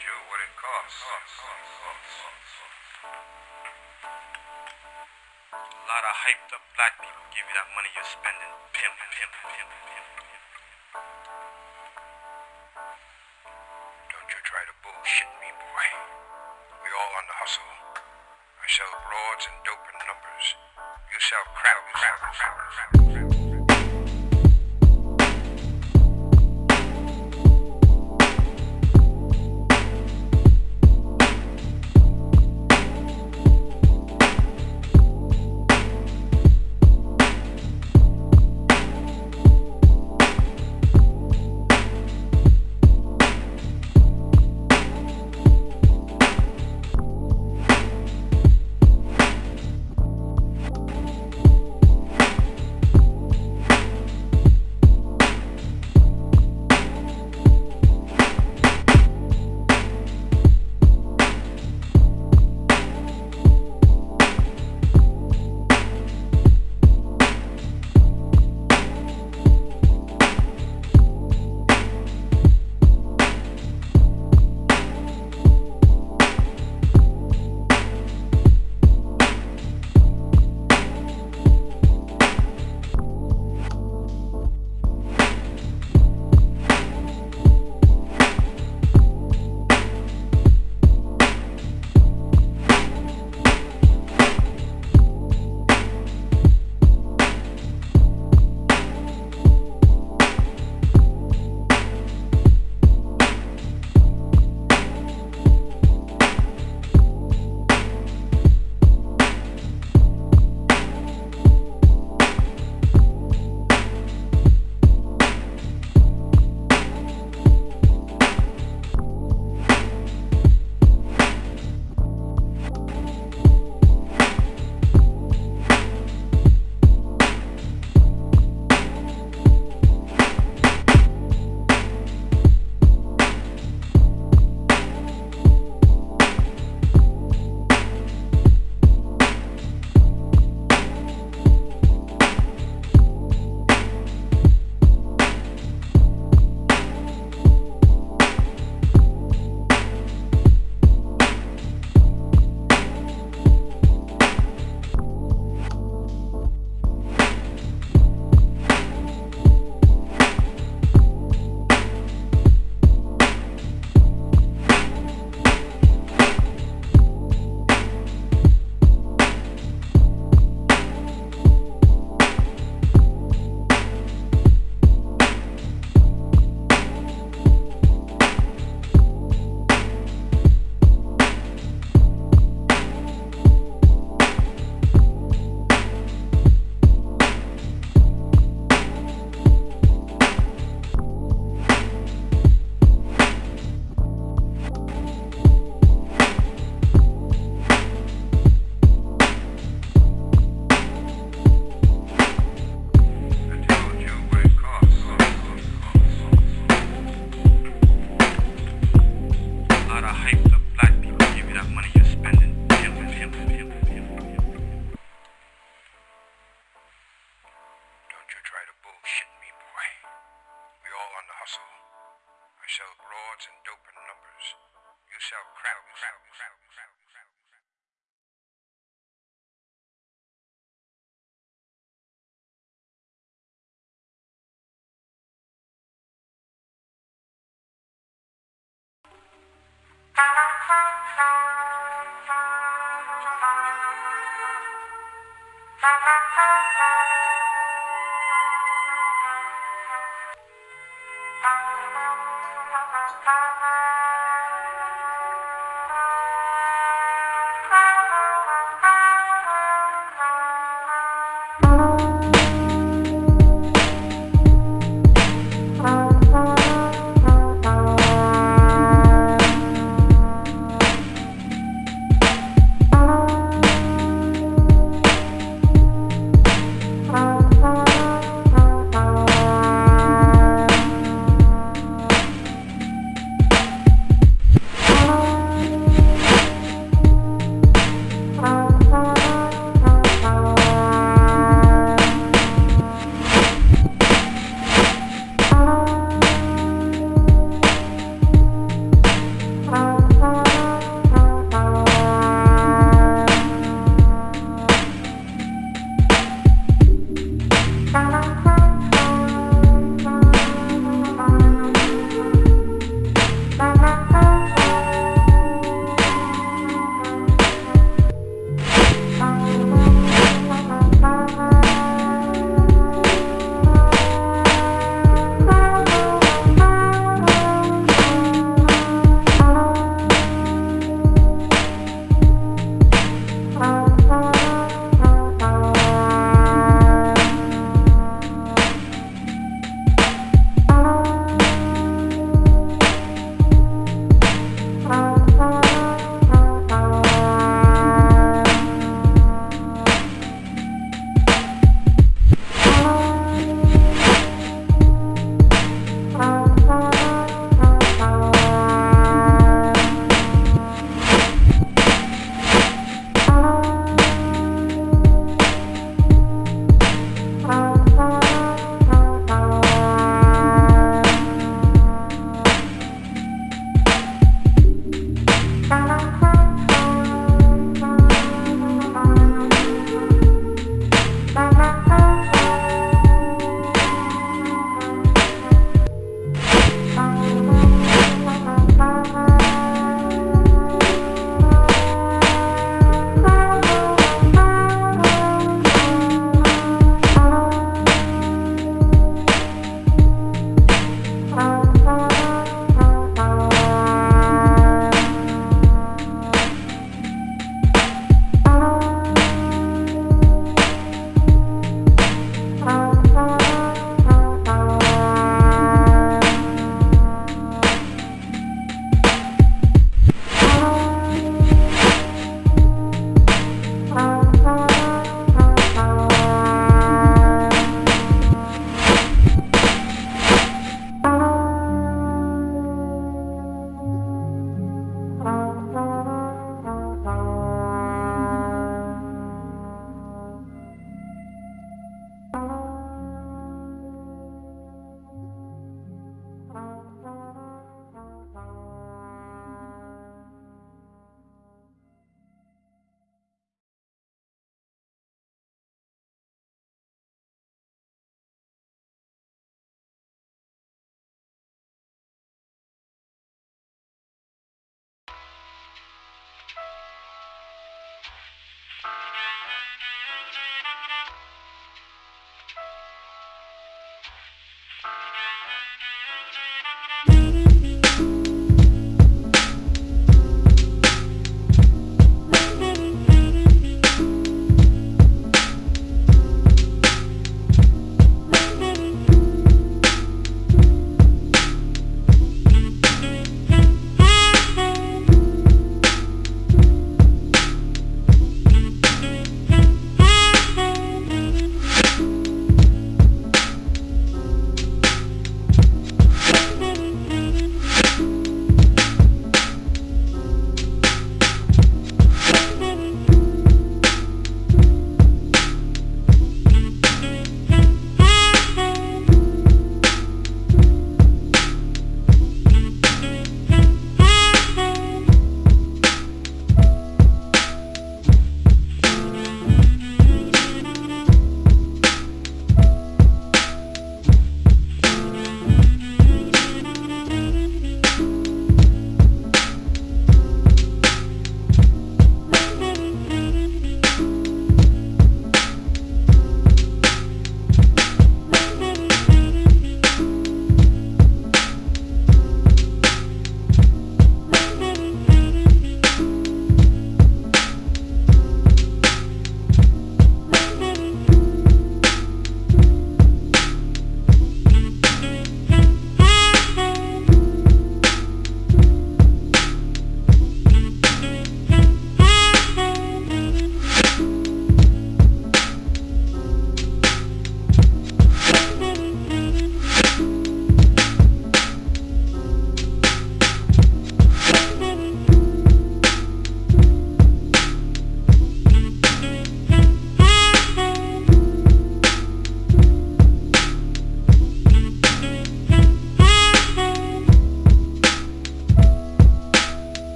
you what it costs. A lot of hyped up black people give you that money you're spending. Pimp, pimp, pimp, pimp, pimp. Don't you try to bullshit me, boy. We all on the hustle. I sell broads and dope in numbers. You sell crap, crap, crap, crap, so crowd, crowd, crowd, crowd, crowd. Thank you.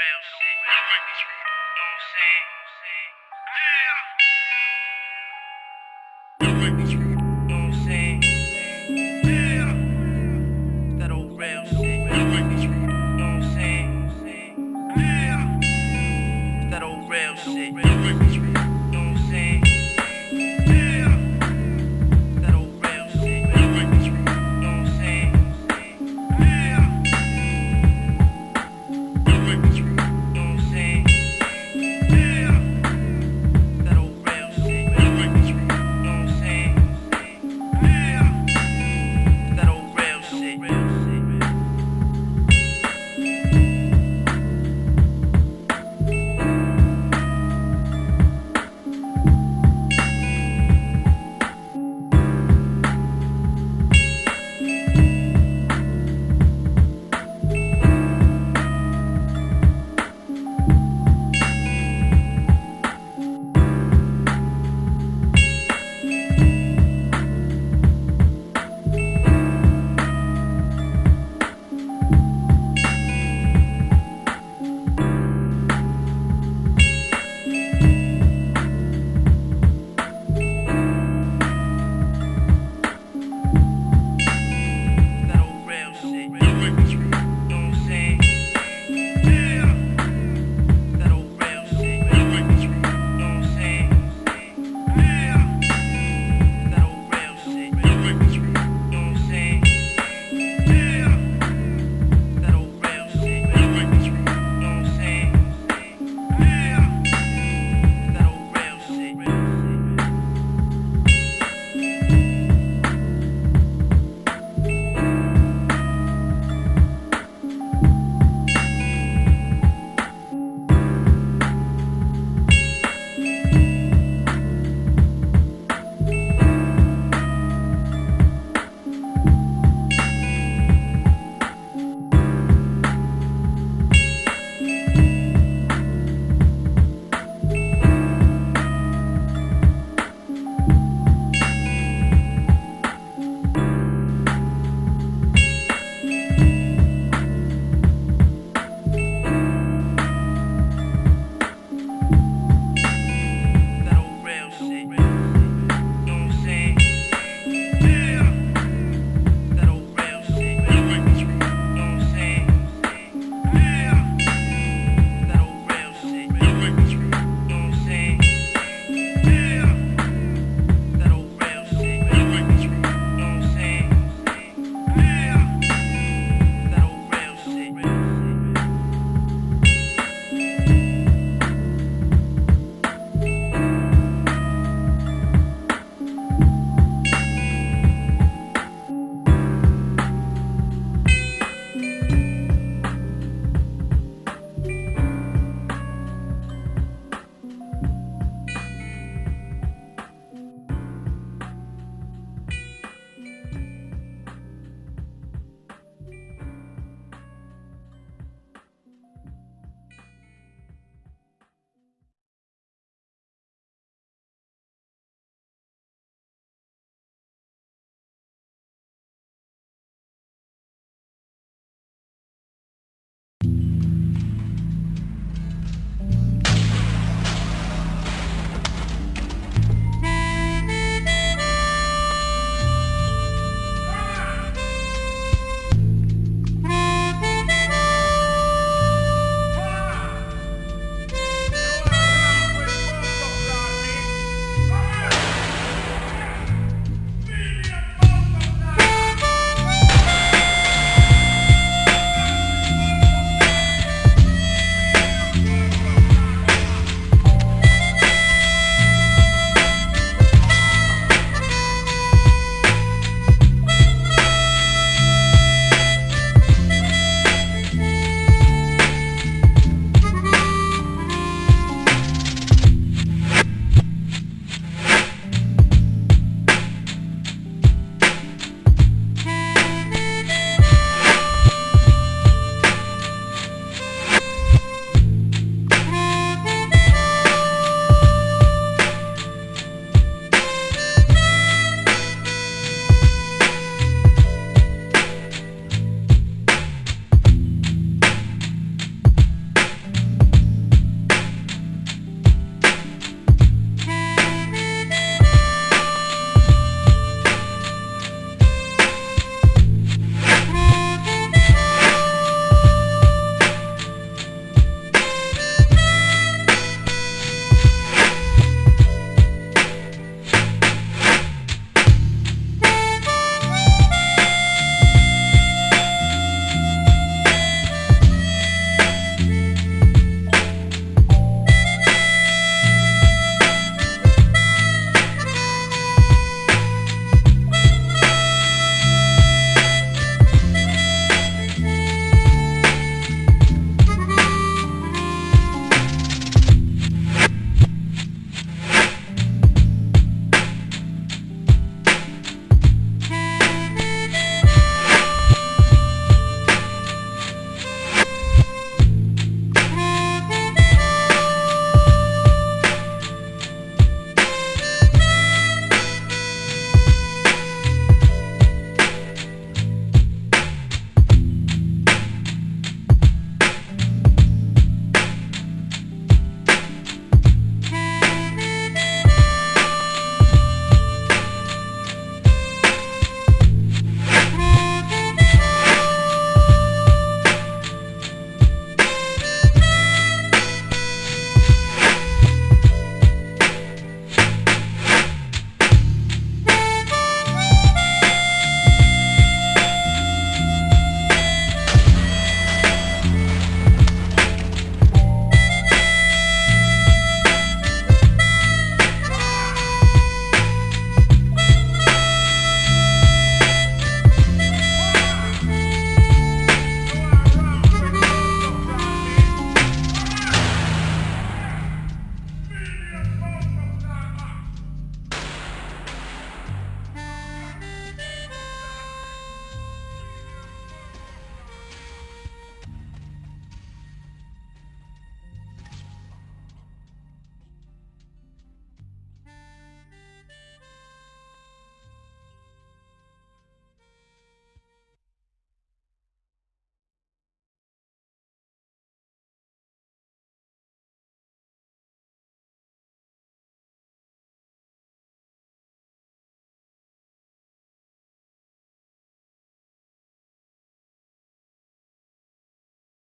real shit. You know what I'm saying? Yeah. You know what I'm saying? Yeah. That old real shit.